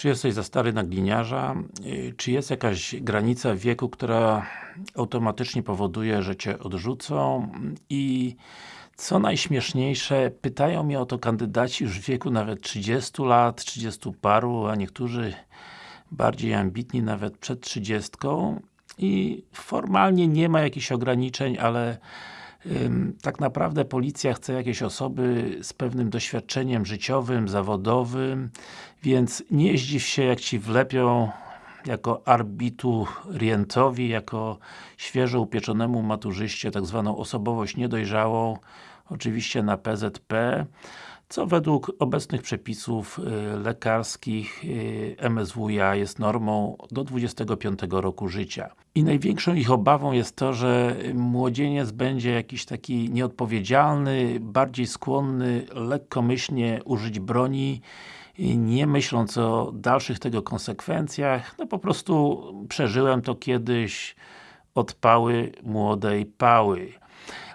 Czy jesteś za stary na gliniarza? Y, Czy jest jakaś granica wieku, która automatycznie powoduje, że Cię odrzucą? I co najśmieszniejsze, pytają mnie o to kandydaci już w wieku nawet 30 lat, 30 paru, a niektórzy bardziej ambitni nawet przed 30 i formalnie nie ma jakichś ograniczeń, ale tak naprawdę policja chce jakieś osoby z pewnym doświadczeniem życiowym, zawodowym, więc nie zdziw się jak Ci wlepią jako arbiturientowi, jako świeżo upieczonemu maturzyście tak zwaną osobowość niedojrzałą, oczywiście na PZP, co według obecnych przepisów y, lekarskich y, MSWiA jest normą do 25 roku życia. I największą ich obawą jest to, że młodzieniec będzie jakiś taki nieodpowiedzialny, bardziej skłonny lekkomyślnie użyć broni, y, nie myśląc o dalszych tego konsekwencjach, no po prostu przeżyłem to kiedyś od pały młodej pały.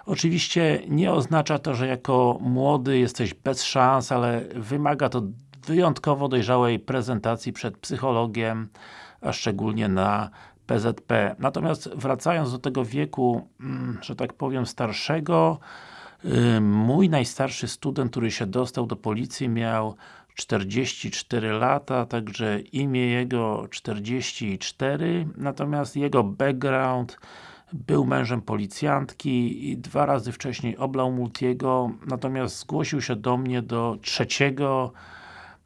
Oczywiście nie oznacza to, że jako młody jesteś bez szans, ale wymaga to wyjątkowo dojrzałej prezentacji przed psychologiem, a szczególnie na PZP. Natomiast wracając do tego wieku, mm, że tak powiem starszego, y, mój najstarszy student, który się dostał do policji miał 44 lata, także imię jego 44, natomiast jego background był mężem policjantki i dwa razy wcześniej oblał Multiego, natomiast zgłosił się do mnie do trzeciego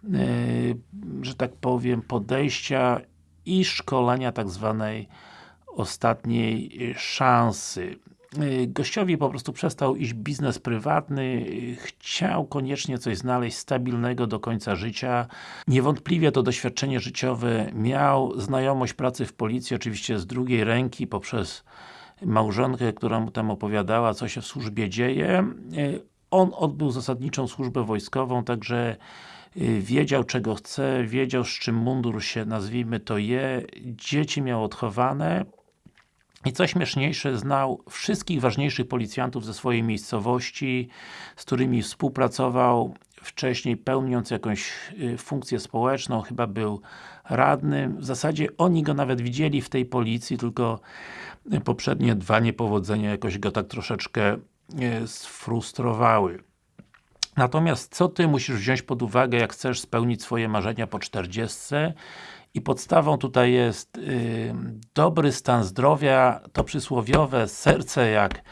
yy, że tak powiem, podejścia i szkolenia tak zwanej ostatniej szansy. Y, gościowi po prostu przestał iść biznes prywatny, chciał koniecznie coś znaleźć stabilnego do końca życia. Niewątpliwie to doświadczenie życiowe miał, znajomość pracy w policji, oczywiście z drugiej ręki, poprzez małżonkę, która mu tam opowiadała, co się w służbie dzieje. Y, on odbył zasadniczą służbę wojskową, także y, wiedział czego chce, wiedział z czym mundur się, nazwijmy to je, dzieci miał odchowane, i co śmieszniejsze, znał wszystkich ważniejszych policjantów ze swojej miejscowości, z którymi współpracował wcześniej, pełniąc jakąś y, funkcję społeczną, chyba był radnym. W zasadzie oni go nawet widzieli w tej policji, tylko poprzednie dwa niepowodzenia jakoś go tak troszeczkę y, sfrustrowały. Natomiast co Ty musisz wziąć pod uwagę, jak chcesz spełnić swoje marzenia po 40 i podstawą tutaj jest y, dobry stan zdrowia, to przysłowiowe serce jak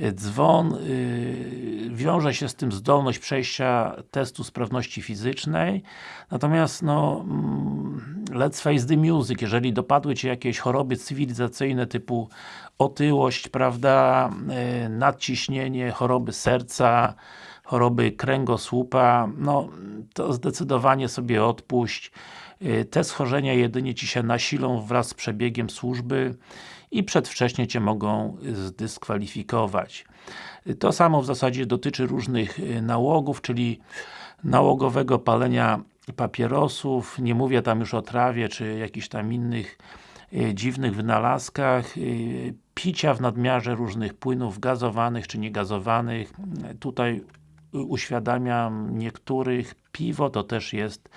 y, dzwon, y, wiąże się z tym zdolność przejścia testu sprawności fizycznej, natomiast no mm, let's face the music, jeżeli dopadły Cię jakieś choroby cywilizacyjne typu otyłość, prawda, y, nadciśnienie, choroby serca, choroby kręgosłupa, no to zdecydowanie sobie odpuść. Y, te schorzenia jedynie Ci się nasilą wraz z przebiegiem służby i przedwcześnie Cię mogą zdyskwalifikować. Y, to samo w zasadzie dotyczy różnych y, nałogów, czyli nałogowego palenia papierosów, nie mówię tam już o trawie, czy jakichś tam innych dziwnych wynalazkach, picia w nadmiarze różnych płynów gazowanych czy niegazowanych. Tutaj uświadamiam niektórych, piwo to też jest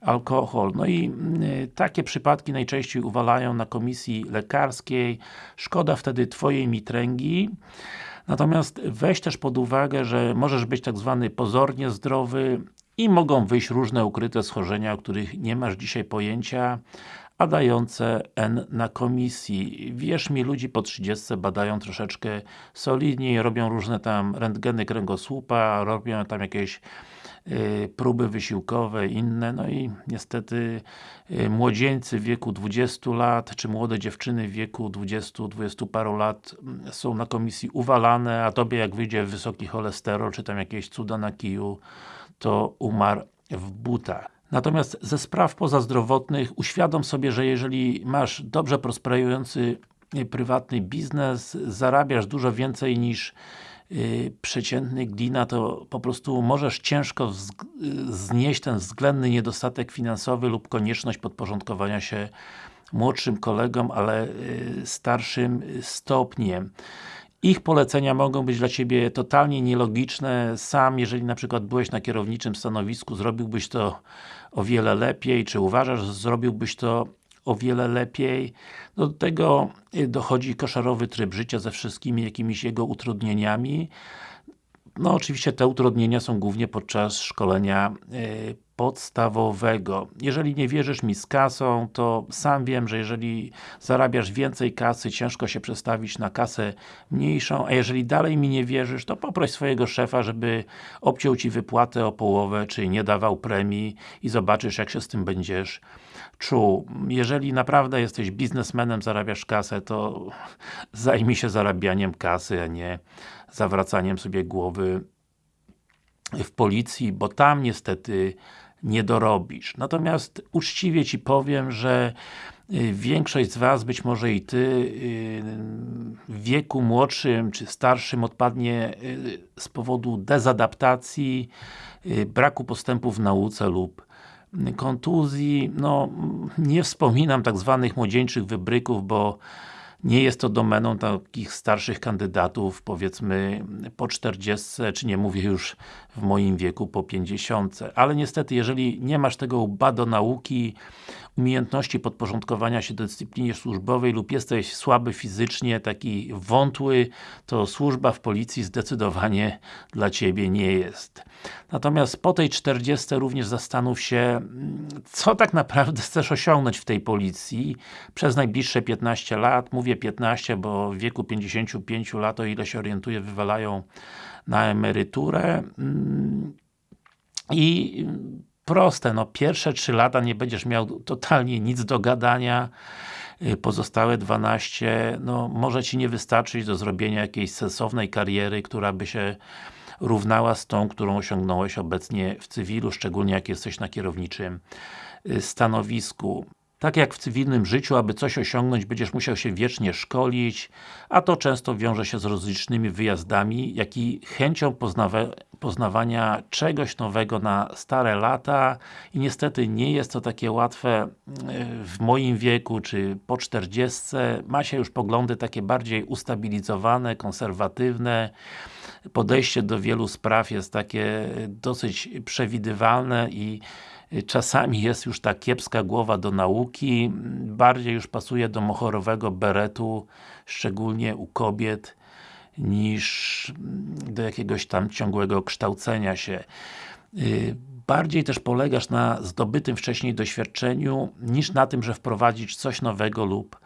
alkohol. No i y, takie przypadki najczęściej uwalają na komisji lekarskiej. Szkoda wtedy Twojej mitręgi. Natomiast weź też pod uwagę, że możesz być tak zwany pozornie zdrowy i mogą wyjść różne ukryte schorzenia, o których nie masz dzisiaj pojęcia, a dające N na komisji. Wierz mi, ludzi po 30 badają troszeczkę solidniej, robią różne tam rentgeny kręgosłupa, robią tam jakieś y, próby wysiłkowe, inne, no i niestety y, młodzieńcy w wieku 20 lat, czy młode dziewczyny w wieku 20-20 paru lat mm, są na komisji uwalane, a tobie jak wyjdzie wysoki cholesterol, czy tam jakieś cuda na kiju, to umarł w butach. Natomiast ze spraw pozazdrowotnych uświadom sobie, że jeżeli masz dobrze prosperujący y, prywatny biznes, zarabiasz dużo więcej niż yy, przeciętny glina, to po prostu możesz ciężko znieść ten względny niedostatek finansowy lub konieczność podporządkowania się młodszym kolegom, ale yy, starszym stopniem. Ich polecenia mogą być dla Ciebie totalnie nielogiczne, sam jeżeli na przykład byłeś na kierowniczym stanowisku, zrobiłbyś to o wiele lepiej, czy uważasz, że zrobiłbyś to o wiele lepiej. Do tego dochodzi koszarowy tryb życia ze wszystkimi jakimiś jego utrudnieniami. No oczywiście te utrudnienia są głównie podczas szkolenia y, podstawowego. Jeżeli nie wierzysz mi z kasą, to sam wiem, że jeżeli zarabiasz więcej kasy, ciężko się przestawić na kasę mniejszą, a jeżeli dalej mi nie wierzysz, to poproś swojego szefa, żeby obciął Ci wypłatę o połowę, czy nie dawał premii i zobaczysz, jak się z tym będziesz czuł. Jeżeli naprawdę jesteś biznesmenem, zarabiasz kasę, to zajmij się zarabianiem kasy, a nie zawracaniem sobie głowy w policji, bo tam niestety nie dorobisz. Natomiast uczciwie Ci powiem, że y, większość z Was, być może i Ty, y, w wieku młodszym czy starszym odpadnie y, z powodu dezadaptacji, braku postępu w nauce lub kontuzji, no nie wspominam tak zwanych młodzieńczych wybryków, bo nie jest to domeną takich starszych kandydatów, powiedzmy po 40, czy nie mówię już w moim wieku po 50. Ale niestety, jeżeli nie masz tego łba do nauki, umiejętności podporządkowania się dyscyplinie służbowej lub jesteś słaby fizycznie, taki wątły, to służba w policji zdecydowanie dla Ciebie nie jest. Natomiast po tej 40 również zastanów się, co tak naprawdę chcesz osiągnąć w tej policji przez najbliższe 15 lat. Mówię 15, bo w wieku 55 lat, o ile się orientuję, wywalają na emeryturę. I proste, no pierwsze 3 lata nie będziesz miał totalnie nic do gadania, y, pozostałe 12, no może Ci nie wystarczyć do zrobienia jakiejś sensownej kariery, która by się równała z tą, którą osiągnąłeś obecnie w cywilu, szczególnie jak jesteś na kierowniczym y, stanowisku. Tak jak w cywilnym życiu, aby coś osiągnąć, będziesz musiał się wiecznie szkolić, a to często wiąże się z rozlicznymi wyjazdami, jak i chęcią poznawania czegoś nowego na stare lata i niestety nie jest to takie łatwe e, w moim wieku, czy po 40. Ma się już poglądy takie bardziej ustabilizowane, konserwatywne, podejście do wielu spraw jest takie dosyć przewidywalne i czasami jest już ta kiepska głowa do nauki, bardziej już pasuje do mochorowego beretu, szczególnie u kobiet, niż do jakiegoś tam ciągłego kształcenia się. Y, bardziej też polegasz na zdobytym wcześniej doświadczeniu, niż na tym, że wprowadzić coś nowego lub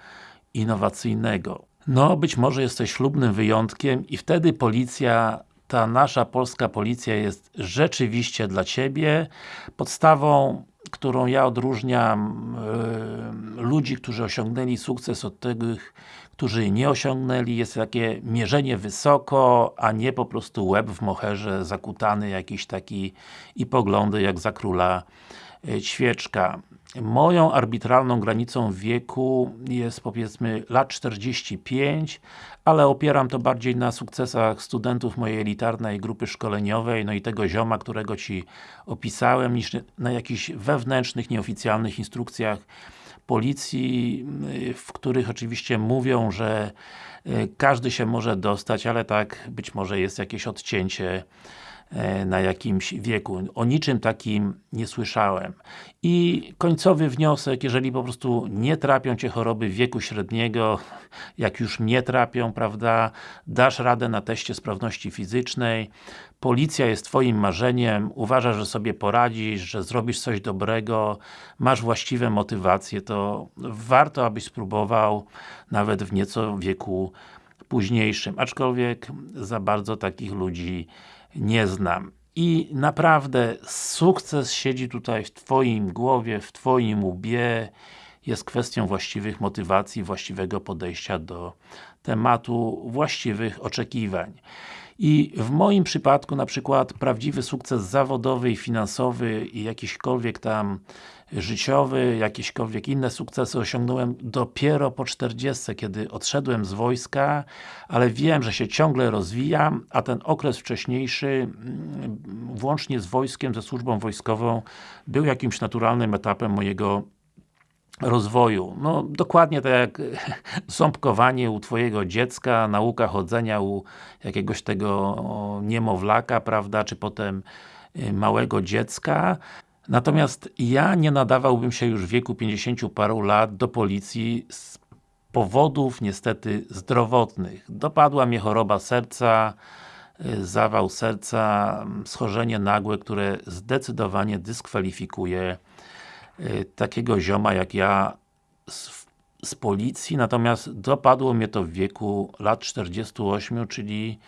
innowacyjnego. No, być może jesteś ślubnym wyjątkiem i wtedy policja ta nasza polska policja jest rzeczywiście dla Ciebie. Podstawą, którą ja odróżniam yy, ludzi, którzy osiągnęli sukces od tych, którzy nie osiągnęli, jest takie mierzenie wysoko, a nie po prostu łeb w moherze zakutany jakiś taki i poglądy jak za króla ćwieczka. Moją arbitralną granicą wieku jest powiedzmy lat 45, ale opieram to bardziej na sukcesach studentów mojej elitarnej grupy szkoleniowej, no i tego zioma, którego Ci opisałem, niż na jakichś wewnętrznych, nieoficjalnych instrukcjach policji, w których oczywiście mówią, że y, każdy się może dostać, ale tak być może jest jakieś odcięcie E, na jakimś wieku. O niczym takim nie słyszałem. I końcowy wniosek, jeżeli po prostu nie trapią Cię choroby wieku średniego, jak już nie trapią, prawda, dasz radę na teście sprawności fizycznej, policja jest Twoim marzeniem, uważasz, że sobie poradzisz, że zrobisz coś dobrego, masz właściwe motywacje, to warto, abyś spróbował nawet w nieco wieku późniejszym, aczkolwiek za bardzo takich ludzi nie znam. I naprawdę sukces siedzi tutaj w Twoim głowie, w Twoim łbie, jest kwestią właściwych motywacji, właściwego podejścia do tematu, właściwych oczekiwań. I w moim przypadku na przykład prawdziwy sukces zawodowy i finansowy i jakiśkolwiek tam życiowy, jakiekolwiek inne sukcesy osiągnąłem dopiero po 40, kiedy odszedłem z wojska, ale wiem, że się ciągle rozwijam, a ten okres wcześniejszy, mm, włącznie z wojskiem, ze służbą wojskową, był jakimś naturalnym etapem mojego rozwoju. No, dokładnie tak jak ząbkowanie u Twojego dziecka, nauka chodzenia u jakiegoś tego niemowlaka, prawda, czy potem y, małego dziecka. Natomiast ja nie nadawałbym się już w wieku 50 paru lat do policji z powodów niestety zdrowotnych. Dopadła mnie choroba serca, y, zawał serca, schorzenie nagłe, które zdecydowanie dyskwalifikuje Y, takiego zioma jak ja z, z, policji, natomiast dopadło mnie to w wieku lat 48, czyli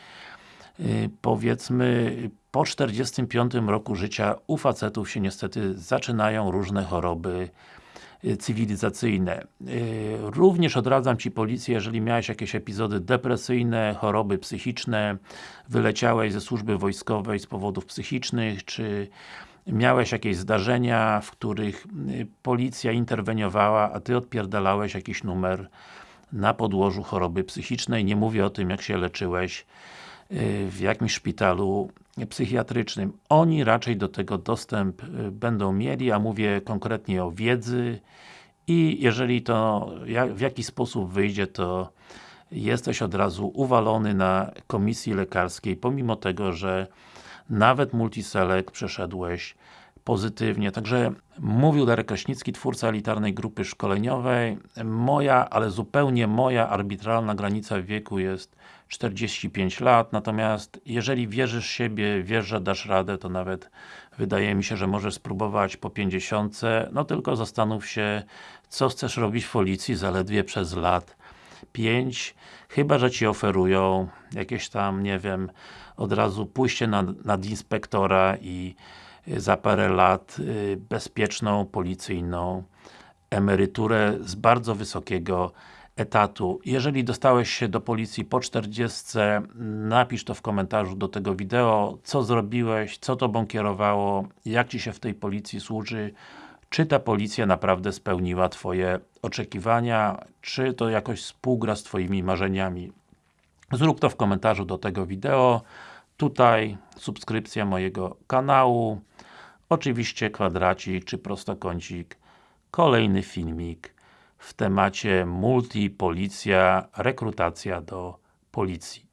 powiedzmy po 45 roku życia u facetów się niestety zaczynają różne choroby y, cywilizacyjne. Również odradzam Ci policję, jeżeli miałeś jakieś epizody depresyjne, choroby psychiczne, wyleciałeś ze służby wojskowej z powodów psychicznych, czy miałeś jakieś zdarzenia, w których y, policja interweniowała, a Ty odpierdalałeś jakiś numer na podłożu choroby psychicznej. Nie mówię o tym, jak się leczyłeś y, w jakimś szpitalu psychiatrycznym. Oni raczej do tego dostęp y, będą mieli, a mówię konkretnie o wiedzy i jeżeli to w jakiś sposób wyjdzie, to jesteś od razu uwalony na komisji lekarskiej, pomimo tego, że nawet Multiselect przeszedłeś pozytywnie. Także mówił Darek Kraśnicki, twórca elitarnej grupy szkoleniowej. Moja, ale zupełnie moja arbitralna granica wieku jest 45 lat, natomiast jeżeli wierzysz siebie, wiesz, że dasz radę, to nawet wydaje mi się, że możesz spróbować po 50, no tylko zastanów się, co chcesz robić w policji zaledwie przez lat. 5, chyba, że Ci oferują jakieś tam, nie wiem, od razu pójście nad, nad inspektora i y, za parę lat y, bezpieczną, policyjną emeryturę z bardzo wysokiego etatu. Jeżeli dostałeś się do policji po 40, napisz to w komentarzu do tego wideo, co zrobiłeś, co Tobą kierowało, jak Ci się w tej policji służy, czy ta policja naprawdę spełniła Twoje oczekiwania, czy to jakoś współgra z Twoimi marzeniami. Zrób to w komentarzu do tego wideo. Tutaj subskrypcja mojego kanału. Oczywiście kwadracik czy prostokącik. Kolejny filmik w temacie multi, policja, rekrutacja do policji.